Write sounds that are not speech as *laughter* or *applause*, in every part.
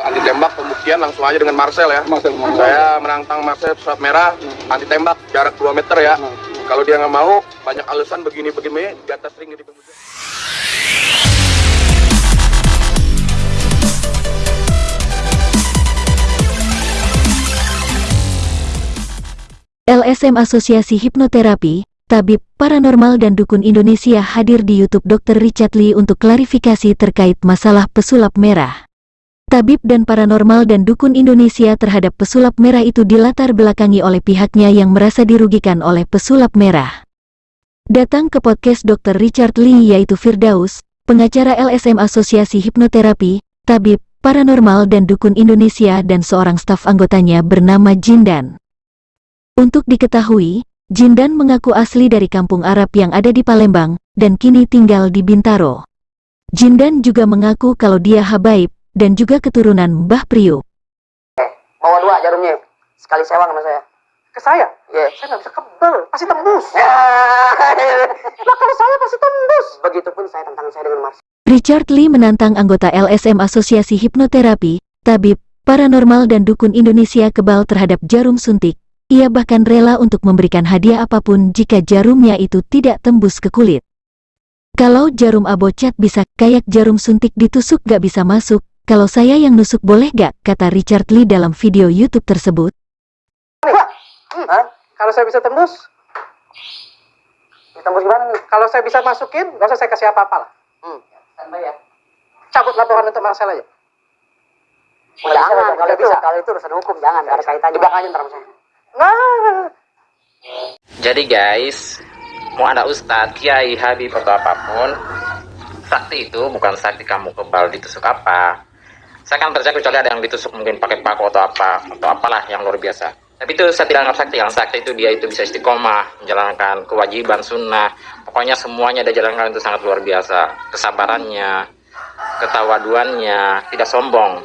anti tembak pembuktian langsung aja dengan Marcel ya. Marcel, Marcel. Saya menantang Marcel pesawat merah anti tembak jarak 2 meter ya. Kalau dia nggak mau banyak alasan begini begini di atas ring di penghujung. LSM Asosiasi Hipnoterapi, Tabib, Paranormal dan Dukun Indonesia hadir di YouTube Dr. Richard Lee untuk klarifikasi terkait masalah pesulap merah. Tabib dan Paranormal dan Dukun Indonesia terhadap pesulap merah itu dilatar belakangi oleh pihaknya yang merasa dirugikan oleh pesulap merah. Datang ke podcast Dr. Richard Lee yaitu Firdaus, pengacara LSM Asosiasi Hipnoterapi, Tabib, Paranormal dan Dukun Indonesia dan seorang staf anggotanya bernama Jindan. Untuk diketahui, Jindan mengaku asli dari kampung Arab yang ada di Palembang, dan kini tinggal di Bintaro. Jindan juga mengaku kalau dia habaib, dan juga keturunan Mbah Priuk. Bawa dua jarumnya. Sekali sewang sama saya. Ke saya? Iya. Saya nggak bisa kebel, pasti tembus. Ya. Lah kalau saya pasti tembus. Begitupun saya tantangan saya dengan Mars. Richard Lee menantang anggota LSM Asosiasi Hipnoterapi, Tabib, Paranormal dan Dukun Indonesia kebal terhadap jarum suntik. Ia bahkan rela untuk memberikan hadiah apa pun jika jarumnya itu tidak tembus ke kulit. Kalau jarum abocat bisa, kayak jarum suntik ditusuk gak bisa masuk, kalau saya yang nusuk boleh gak, kata Richard Lee dalam video YouTube tersebut. Hah? Kalau saya bisa tembus, Ditembus gimana nih? kalau saya bisa masukin, nggak usah saya kasih apa-apa lah. Hmm. Ya. Cabut laporan untuk Marcel aja. Jangan, kalau nggak itu, bisa. kalau itu urusan hukum, jangan. Nggak ada kaitannya. Belakang aja ntar saya. Nah, Jadi guys, mau ada ustadz, kiai, habib atau apa pun, sakti itu bukan sakti kamu kebal ditusuk apa. Saya kan percaya kecuali ada yang ditusuk mungkin pakai paku atau apa atau apalah yang luar biasa. Tapi itu saya tidak anggap sakti. Yang sakti itu dia itu bisa istiqomah, menjalankan kewajiban sunnah. Pokoknya semuanya dia jalankan itu sangat luar biasa. Kesabarannya, ketawaduannya, tidak sombong.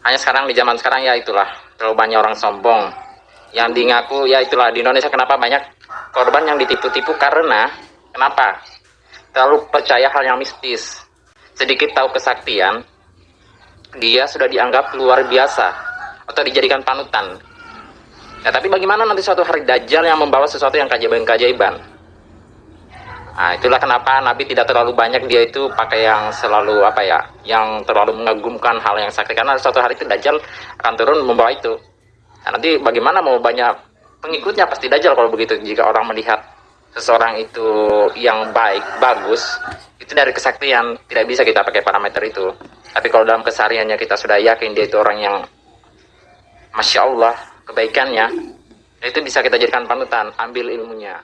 Hanya sekarang di zaman sekarang ya itulah terlalu banyak orang sombong yang di ngaku ya itulah di Indonesia kenapa banyak korban yang ditipu-tipu karena kenapa terlalu percaya hal yang mistis sedikit tahu kesaktian dia sudah dianggap luar biasa atau dijadikan panutan. Ya tapi bagaimana nanti suatu hari Dajjal yang membawa sesuatu yang keajaiban-keajaiban? Nah, itulah kenapa Nabi tidak terlalu banyak dia itu pakai yang selalu apa ya, yang terlalu mengagumkan hal yang sakti karena suatu hari itu Dajjal akan turun membawa itu. Nah, nanti bagaimana mau banyak pengikutnya? Pasti Dajjal kalau begitu. Jika orang melihat seseorang itu yang baik, bagus, itu dari kesaktian tidak bisa kita pakai parameter itu. Tapi kalau dalam kesehariannya kita sudah yakin dia itu orang yang Masya Allah kebaikannya, itu bisa kita jadikan panutan, ambil ilmunya.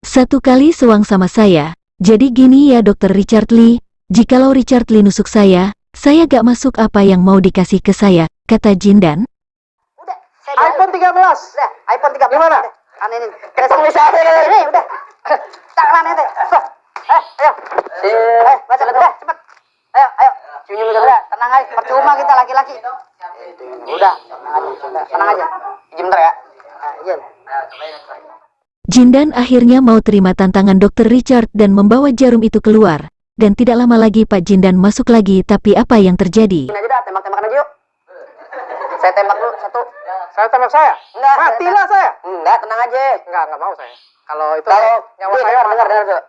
Satu kali sewang sama saya, jadi gini ya dokter Richard Lee, jikalau Richard Lee nusuk saya, saya gak masuk apa yang mau dikasih ke saya, kata Jindan. Udah, saya iPhone 13. Udah, iPhone 13. Gimana? Kan ini. Ketemu saya. Ini udah. *laughs* Tangan ente. Eh, ayo. Eh, baca udah, cepet. Ayo, ayo. Senyum udah, udah. Tenang aja. Percuma kita laki-laki. Udah, tenang aja. Izin bentar ya. Ah, Izin. Jindan akhirnya mau terima tantangan dokter Richard dan membawa jarum itu keluar. Dan tidak lama lagi Pak Jindan masuk lagi tapi apa yang terjadi? Aja dah, tembak-tembakan aja yuk. Saya tembak dulu satu. Saya tembak saya. Enggak, Matilah saya. Enggak, tenang aja. Enggak, enggak mau saya. Kalau itu Kalau nyawa saya dengar, dengar, dengar.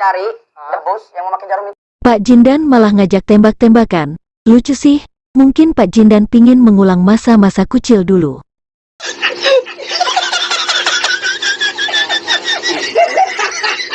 Cari debus yang memakai jarum itu. Pak Jindan malah ngajak tembak-tembakan. Lucu sih, mungkin Pak Jindan pingin mengulang masa-masa kucil dulu. *laughs*